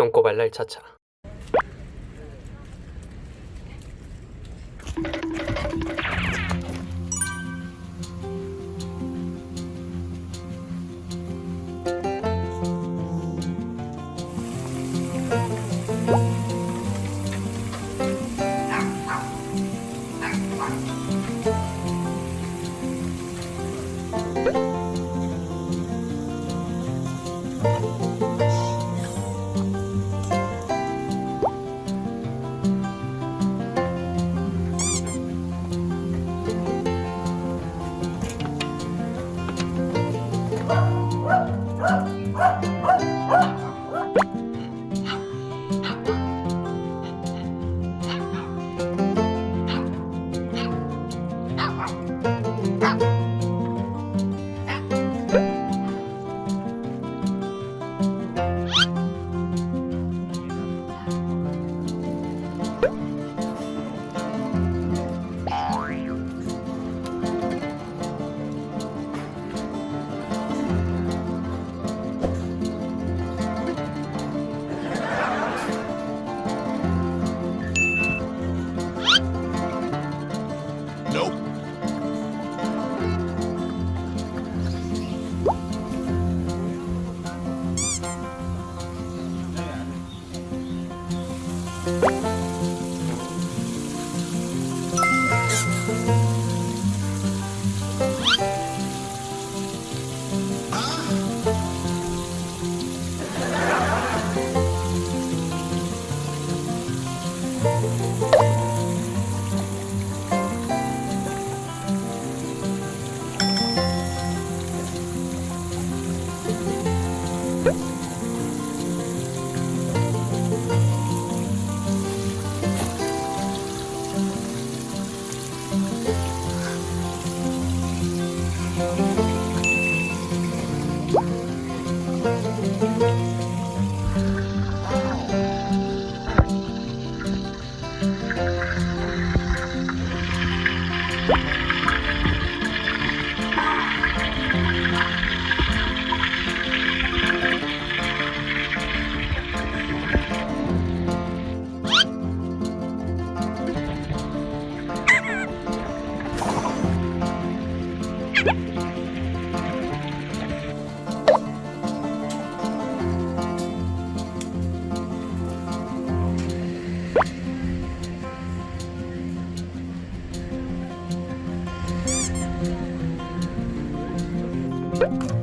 똥꼬발랄 차차 음.